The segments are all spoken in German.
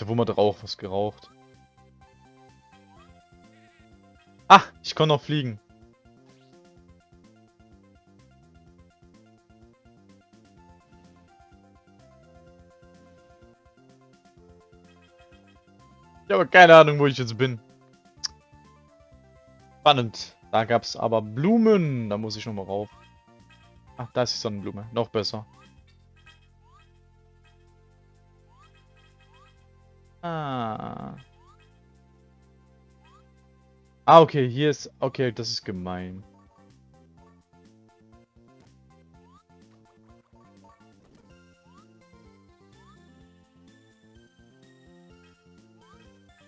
Da wo man Rauch was geraucht. Ah, ich kann noch fliegen. Ich habe keine Ahnung, wo ich jetzt bin. Spannend. Da gab es aber Blumen. Da muss ich nochmal rauf. Ach, da ist die Sonnenblume. Noch besser. Ah. Ah, okay, hier ist... Okay, das ist gemein.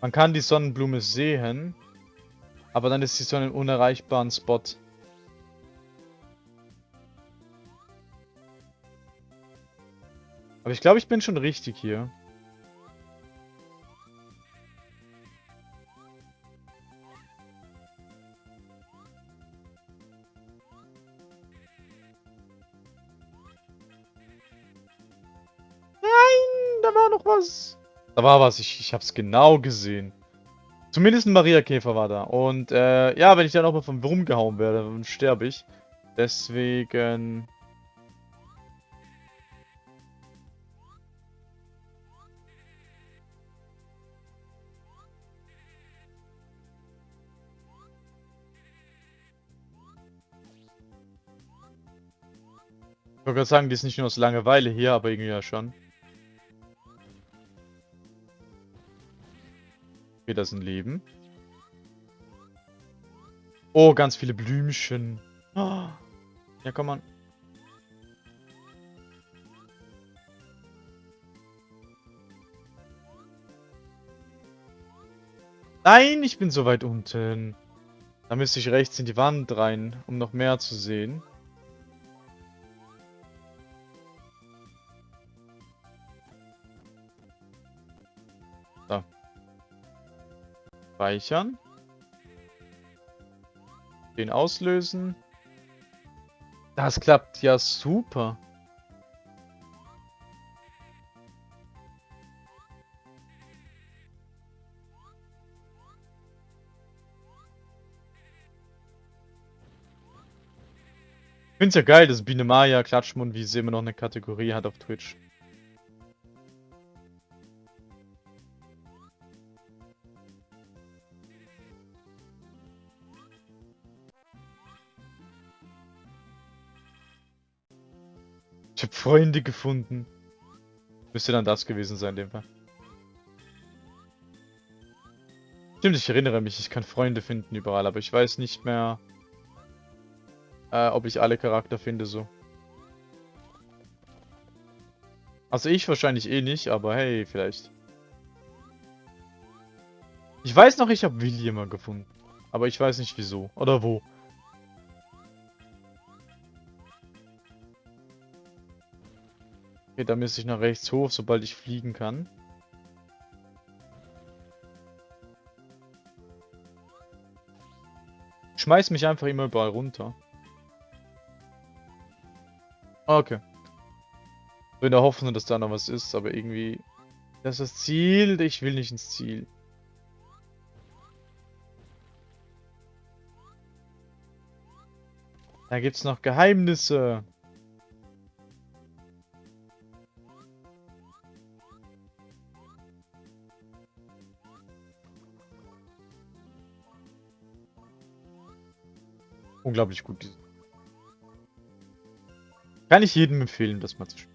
Man kann die Sonnenblume sehen, aber dann ist sie so einen unerreichbaren Spot. Aber ich glaube, ich bin schon richtig hier. War was, ich, ich hab's genau gesehen. Zumindest ein Maria-Käfer war da. Und äh, ja, wenn ich dann auch mal vom Wurm gehauen werde, dann sterbe ich. Deswegen... Ich wollte gerade sagen, die ist nicht nur aus Langeweile hier, aber irgendwie ja schon. Okay, das ist ein Leben. Oh, ganz viele Blümchen. Oh. Ja, komm mal. Nein, ich bin so weit unten. Da müsste ich rechts in die Wand rein, um noch mehr zu sehen. Speichern. Den auslösen. Das klappt ja super. Ich finde es ja geil, dass Biene Maya Klatschmund wie sie immer noch eine Kategorie hat auf Twitch. Freunde gefunden. Müsste dann das gewesen sein, in dem Fall. Stimmt, ich erinnere mich, ich kann Freunde finden überall, aber ich weiß nicht mehr, äh, ob ich alle Charakter finde so. Also ich wahrscheinlich eh nicht, aber hey, vielleicht. Ich weiß noch, ich habe William mal gefunden. Aber ich weiß nicht wieso. Oder wo. Okay, da müsste ich nach rechts hoch, sobald ich fliegen kann. schmeiß mich einfach immer überall runter. Okay. So in der Hoffnung, dass da noch was ist, aber irgendwie... Das ist das Ziel, ich will nicht ins Ziel. Da gibt's noch Geheimnisse. Unglaublich gut. Kann ich jedem empfehlen, das mal zu spielen.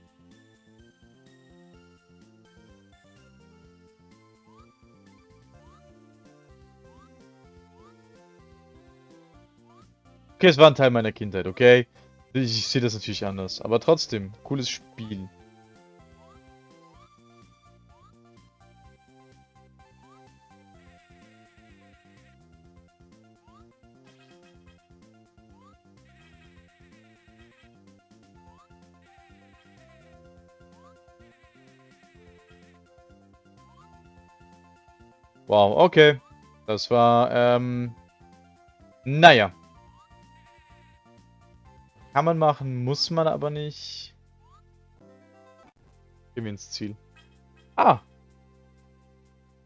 Okay, es war ein Teil meiner Kindheit, okay? Ich, sehe das natürlich anders. Aber trotzdem, cooles Spiel. Wow, okay. Das war, ähm... Naja. Kann man machen, muss man aber nicht. Gehen wir ins Ziel. Ah.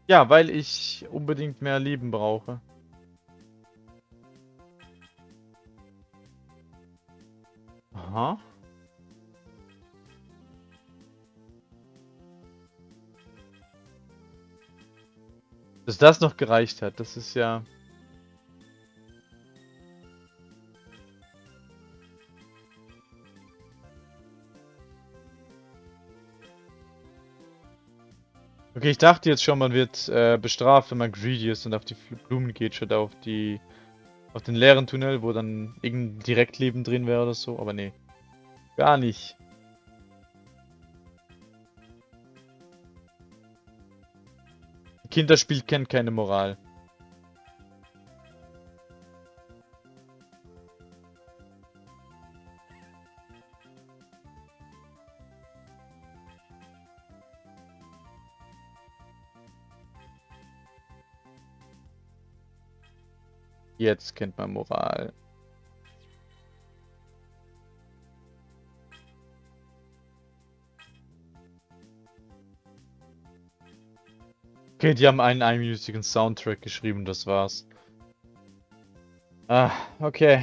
Ja, weil ich unbedingt mehr Leben brauche. Aha. Dass das noch gereicht hat, das ist ja... Okay, ich dachte jetzt schon, man wird äh, bestraft, wenn man greedy ist und auf die Blumen geht, statt auf die... auf den leeren Tunnel, wo dann irgendein Direktleben drin wäre oder so, aber nee. Gar nicht. Kinderspiel kennt keine Moral. Jetzt kennt man Moral. Okay, die haben einen einminütigen Soundtrack geschrieben, das war's. Ah, okay.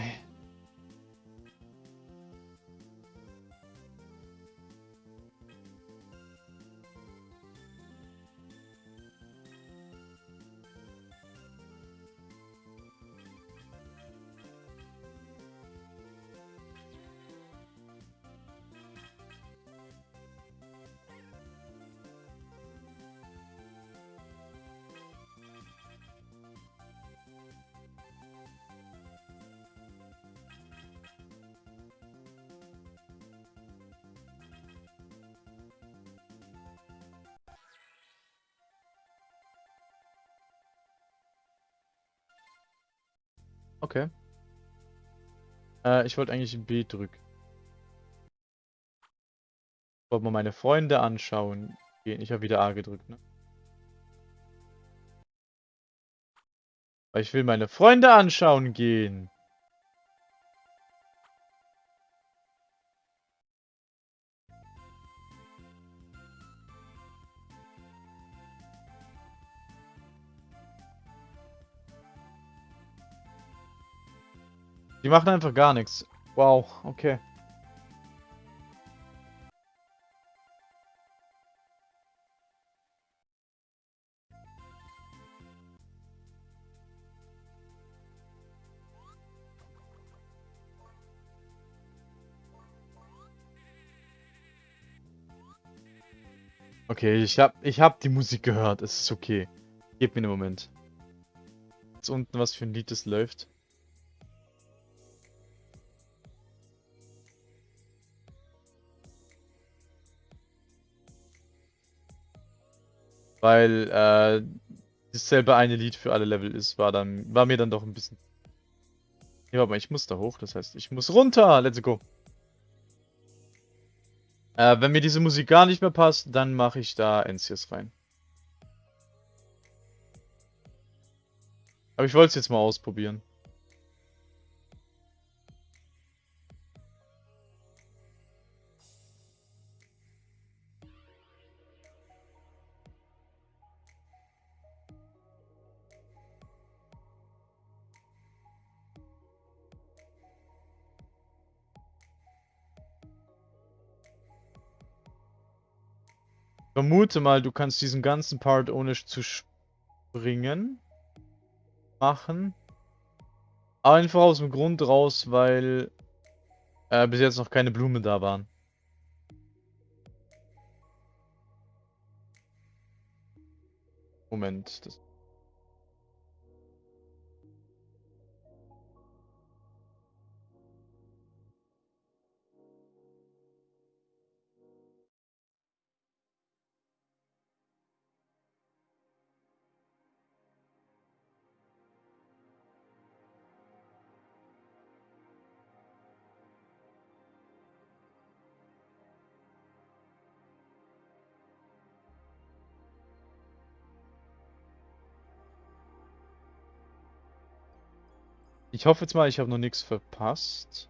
Okay. Äh, ich wollte eigentlich B drücken. Wollte mal meine Freunde anschauen. Ich habe wieder A gedrückt, ne? Weil ich will meine Freunde anschauen gehen. Die machen einfach gar nichts. Wow, okay. Okay, ich hab, ich hab die Musik gehört. Es ist okay. Gib mir einen Moment. Jetzt unten, was für ein Lied es läuft. Weil äh, dasselbe eine Lied für alle Level ist, war dann, war mir dann doch ein bisschen. Ja, aber ich muss da hoch, das heißt, ich muss runter. Let's go. Äh, wenn mir diese Musik gar nicht mehr passt, dann mache ich da NCS rein. Aber ich wollte es jetzt mal ausprobieren. Vermute mal, du kannst diesen ganzen Part ohne zu springen machen. Einfach aus dem Grund raus, weil äh, bis jetzt noch keine Blumen da waren. Moment, das Ich hoffe jetzt mal, ich habe noch nichts verpasst.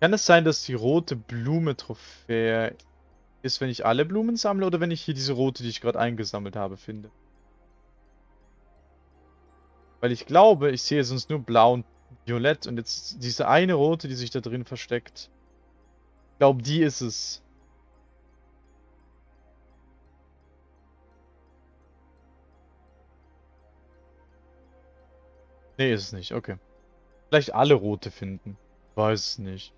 Kann es sein, dass die rote Blume-Trophäe ist, wenn ich alle Blumen sammle oder wenn ich hier diese rote, die ich gerade eingesammelt habe, finde. Weil ich glaube, ich sehe sonst nur blau und violett und jetzt diese eine rote, die sich da drin versteckt. Ich glaube, die ist es. Nee, ist es nicht. Okay. Vielleicht alle rote finden. Weiß es nicht.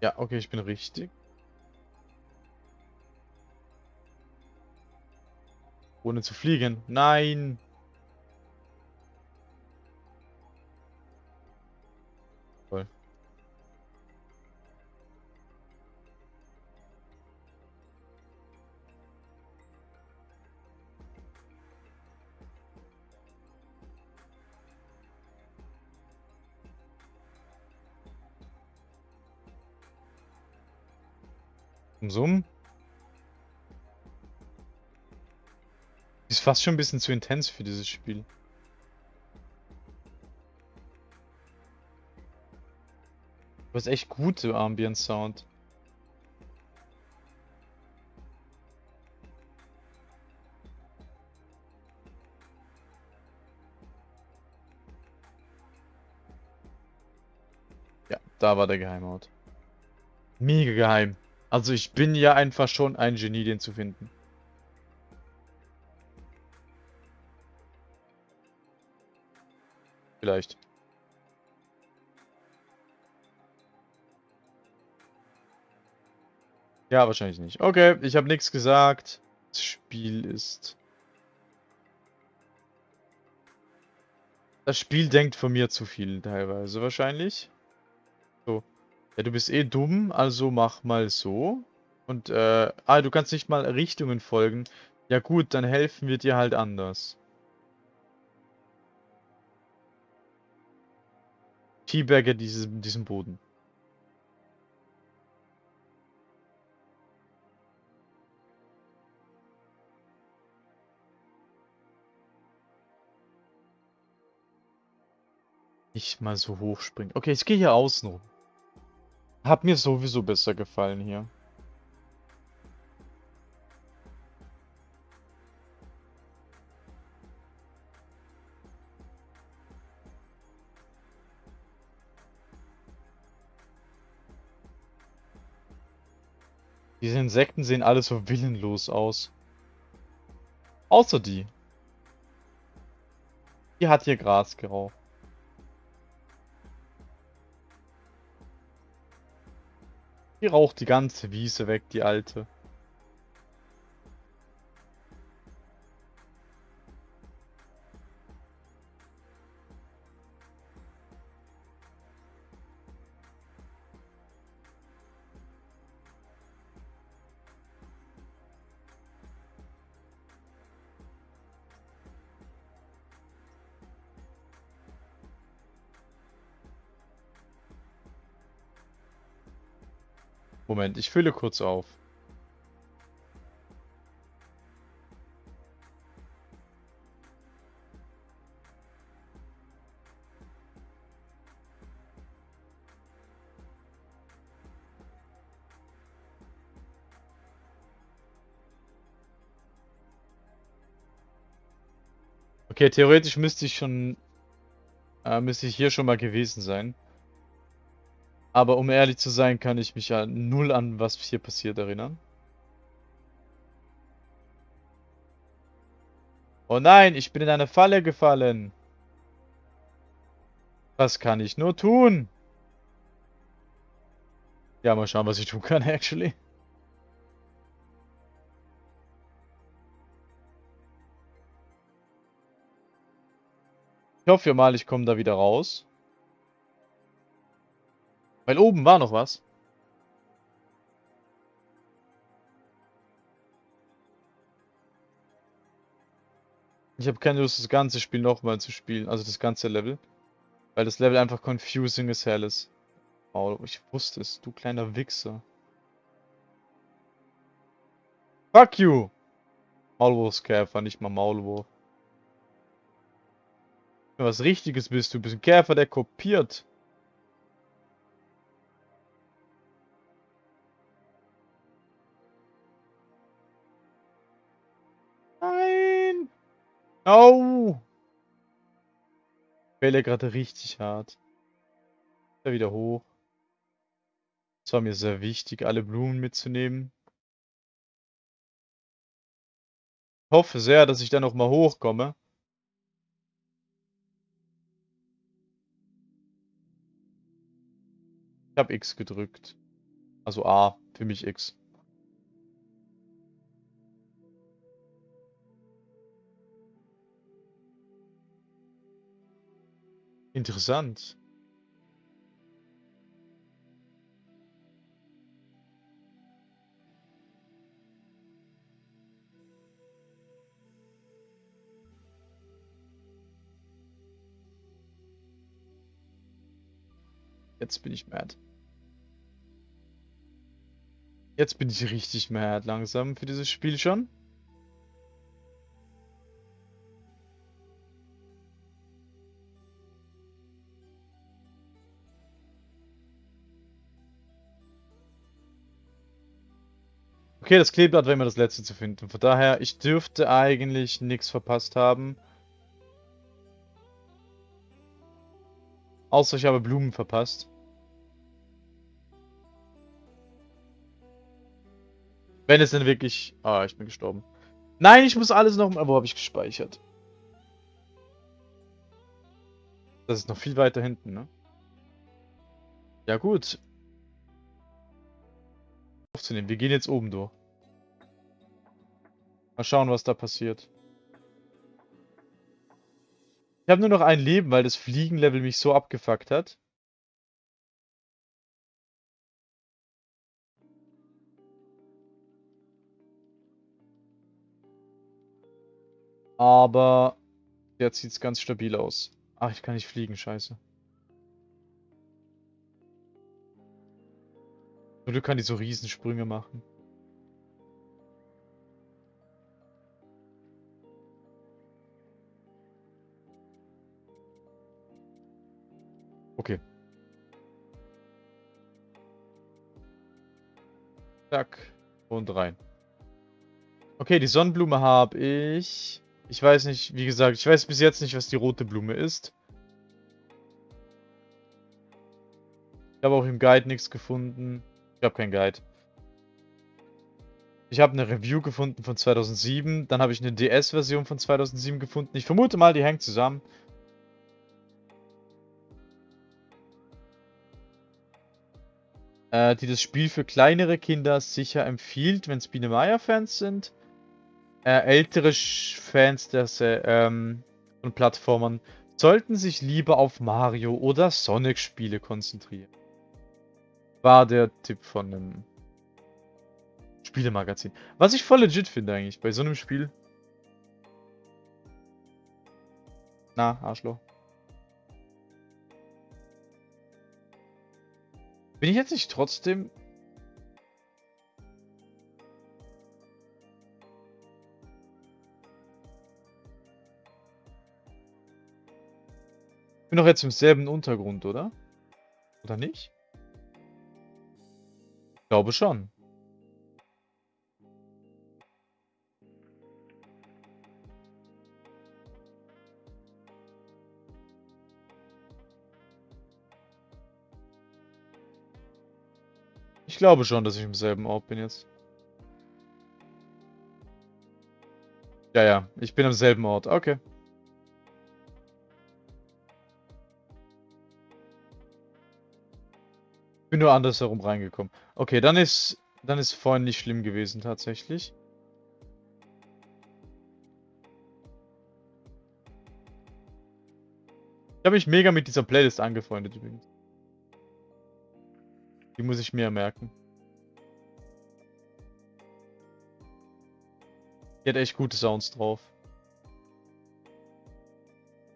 Ja, okay, ich bin richtig. Ohne zu fliegen. Nein! Summen. Ist fast schon ein bisschen zu intens für dieses Spiel. Du hast echt gute Ambient Sound. Ja, da war der Geheimort. Mega geheim. Also ich bin ja einfach schon ein Genie, den zu finden. Vielleicht. Ja, wahrscheinlich nicht. Okay, ich habe nichts gesagt. Das Spiel ist... Das Spiel denkt von mir zu viel teilweise wahrscheinlich. So. Ja, du bist eh dumm, also mach mal so. Und, äh, ah, du kannst nicht mal Richtungen folgen. Ja gut, dann helfen wir dir halt anders. Teabagger diesen, diesen Boden. Nicht mal so hoch springen. Okay, ich gehe hier außen rum. Hat mir sowieso besser gefallen hier. Diese Insekten sehen alle so willenlos aus. Außer die. Die hat hier Gras geraucht. Die raucht die ganze Wiese weg, die alte. Moment, ich fülle kurz auf. Okay, theoretisch müsste ich schon... Äh, müsste ich hier schon mal gewesen sein. Aber um ehrlich zu sein, kann ich mich ja null an, was hier passiert, erinnern. Oh nein, ich bin in eine Falle gefallen. Was kann ich nur tun? Ja, mal schauen, was ich tun kann, actually. Ich hoffe mal, ich komme da wieder raus. Weil oben war noch was. Ich habe keine Lust, das ganze Spiel nochmal zu spielen. Also das ganze Level. Weil das Level einfach confusing as hell ist. Oh, ich wusste es, du kleiner Wichser. Fuck you! Maulwurfskäfer, nicht mal Maulwurf. Was Richtiges bist du. Du bist ein Käfer, der kopiert. Au! Fälle gerade richtig hart. Da wieder hoch. Es war mir sehr wichtig, alle Blumen mitzunehmen. Ich hoffe sehr, dass ich da nochmal hochkomme. Ich habe X gedrückt. Also A, für mich X. Interessant. Jetzt bin ich mad. Jetzt bin ich richtig mad langsam für dieses Spiel schon. Okay, das Kleeblatt war immer das letzte zu finden. Von daher, ich dürfte eigentlich nichts verpasst haben. Außer ich habe Blumen verpasst. Wenn es denn wirklich... Ah, ich bin gestorben. Nein, ich muss alles noch... Wo habe ich gespeichert? Das ist noch viel weiter hinten, ne? Ja gut. Aufzunehmen. Wir gehen jetzt oben durch. Mal schauen, was da passiert. Ich habe nur noch ein Leben, weil das Fliegenlevel mich so abgefuckt hat. Aber jetzt sieht es ganz stabil aus. Ach, ich kann nicht fliegen, scheiße. Nur du kannst die so Riesensprünge machen. Okay. Zack. Und rein. Okay, die Sonnenblume habe ich. Ich weiß nicht, wie gesagt, ich weiß bis jetzt nicht, was die rote Blume ist. Ich habe auch im Guide nichts gefunden. Ich habe keinen Guide. Ich habe eine Review gefunden von 2007. Dann habe ich eine DS-Version von 2007 gefunden. Ich vermute mal, die hängt zusammen. äh, die das Spiel für kleinere Kinder sicher empfiehlt, wenn es Biene Meier-Fans sind. Äh, ältere Fans äh, ähm, von Plattformern sollten sich lieber auf Mario oder Sonic-Spiele konzentrieren. War der Tipp von einem Spielemagazin. Was ich voll legit finde eigentlich bei so einem Spiel. Na, Arschloch. Bin ich jetzt nicht trotzdem... Ich bin doch jetzt im selben Untergrund, oder? Oder nicht? Ich glaube schon. Ich glaube schon, dass ich im selben Ort bin jetzt. Ja, ja, ich bin am selben Ort. Okay. Bin nur andersherum reingekommen. Okay, dann ist, dann ist vorhin nicht schlimm gewesen tatsächlich. Ich habe mich mega mit dieser Playlist angefreundet übrigens. Die muss ich mir merken. Die hat echt gute Sounds drauf.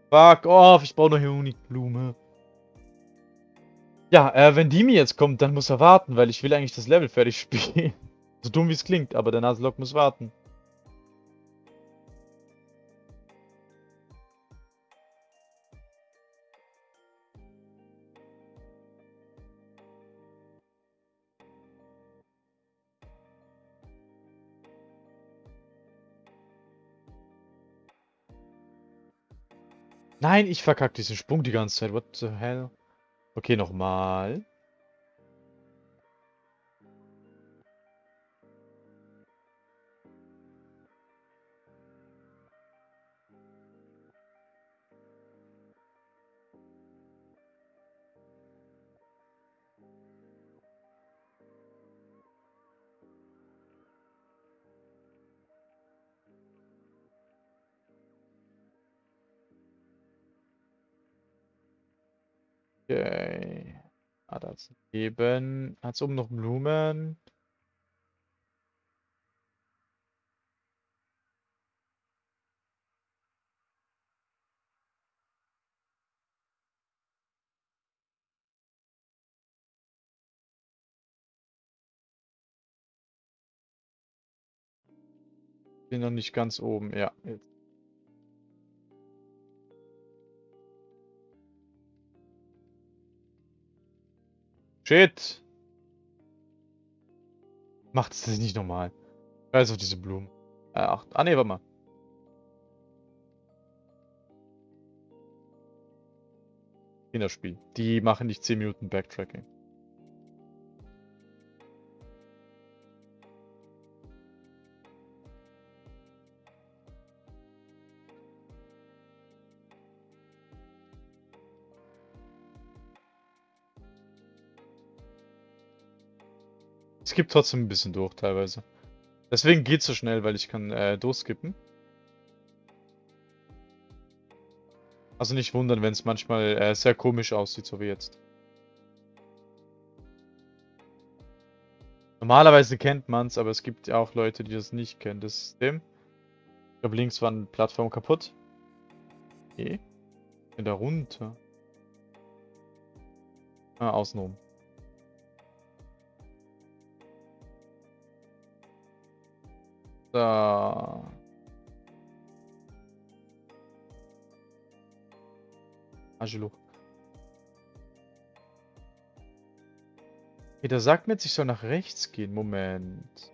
Fuck off, ich brauche noch Honigblume. Ja, äh, wenn die mir jetzt kommt, dann muss er warten, weil ich will eigentlich das Level fertig spielen. so dumm wie es klingt, aber der Naselock muss warten. Nein, ich verkacke diesen Sprung die ganze Zeit. What the hell? Okay, nochmal. Ah, da ist eben. Hat es oben noch Blumen? Bin noch nicht ganz oben. Ja, jetzt. Shit! Macht es nicht normal. Auf diese Blumen. Ach, ah ne, warte mal. Kinderspiel. Die machen nicht 10 Minuten Backtracking. Gibt trotzdem ein bisschen durch teilweise. Deswegen geht es so schnell, weil ich kann äh, durchskippen. Also nicht wundern, wenn es manchmal äh, sehr komisch aussieht, so wie jetzt. Normalerweise kennt man es, aber es gibt ja auch Leute, die das nicht kennen, das System. Ich glaube, links war eine Plattform kaputt. Okay. Bin da runter. Ah, außenrum. So. Angelo. Okay, sagt mir jetzt, ich soll nach rechts gehen. Moment.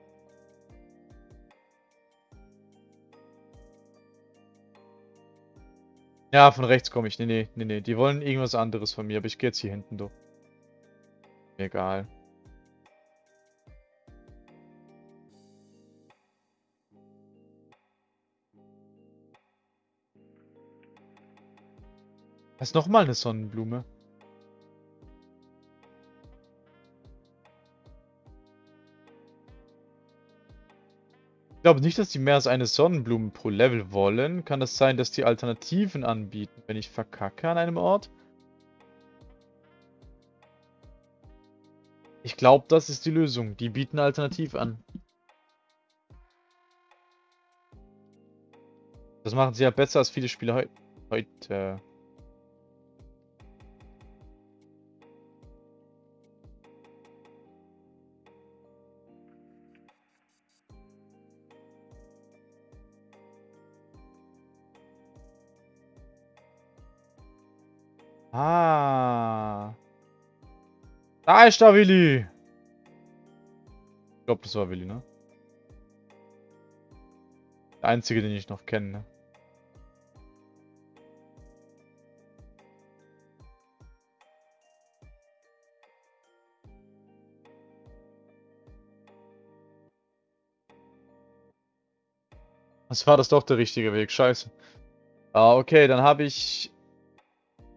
Ja, von rechts komme ich. Nee, nee, nee, nee. Die wollen irgendwas anderes von mir, aber ich gehe jetzt hier hinten durch. Egal. Das ist nochmal eine Sonnenblume. Ich glaube nicht, dass die mehr als eine Sonnenblume pro Level wollen. Kann das sein, dass die Alternativen anbieten, wenn ich verkacke an einem Ort? Ich glaube, das ist die Lösung. Die bieten alternativ an. Das machen sie ja besser als viele Spieler heu heute. Ah. Da ist der Willi. Ich glaube, das war Willi, ne? Der einzige, den ich noch kenne, ne? Was war das doch der richtige Weg? Scheiße. Ah, okay, dann habe ich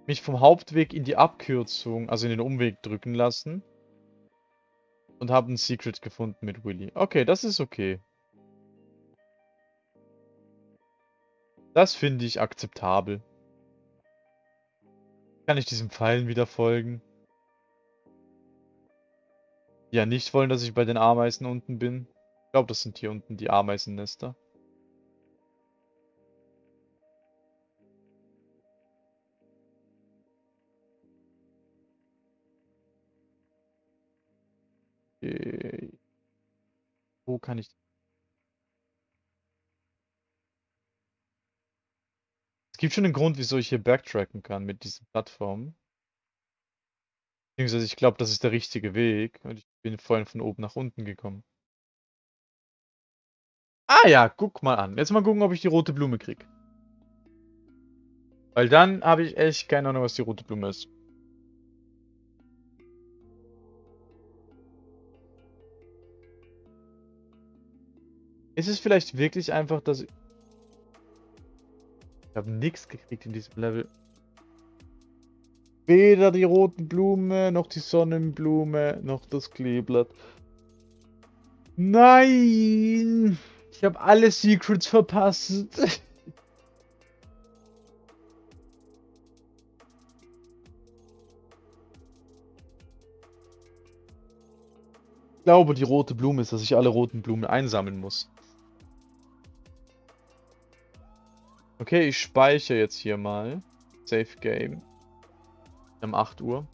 mich vom Hauptweg in die Abkürzung, also in den Umweg drücken lassen. Und habe ein Secret gefunden mit Willy. Okay, das ist okay. Das finde ich akzeptabel. Kann ich diesem Pfeilen wieder folgen? Ja, nicht wollen, dass ich bei den Ameisen unten bin. Ich glaube, das sind hier unten die Ameisennester. Wo kann ich... Es gibt schon einen Grund, wieso ich hier backtracken kann mit diesen Plattformen. Beziehungsweise ich glaube, das ist der richtige Weg. Und ich bin vorhin von oben nach unten gekommen. Ah ja, guck mal an. Jetzt mal gucken, ob ich die rote Blume krieg. Weil dann habe ich echt keine Ahnung, was die rote Blume ist. Ist es vielleicht wirklich einfach, dass ich... Ich habe nichts gekriegt in diesem Level. Weder die roten Blume, noch die Sonnenblume, noch das Kleeblatt. Nein! Ich habe alle Secrets verpasst. Ich glaube, die rote Blume ist, dass ich alle roten Blumen einsammeln muss. Okay, ich speichere jetzt hier mal. Safe Game. Um 8 Uhr.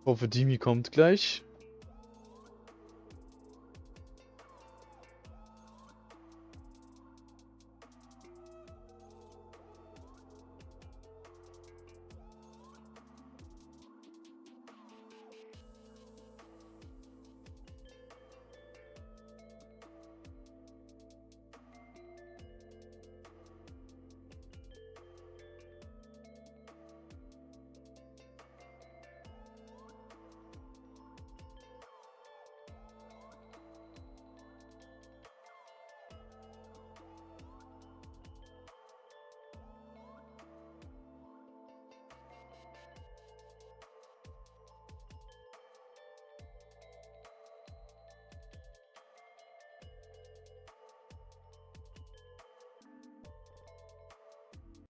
Ich hoffe, Dimi kommt gleich.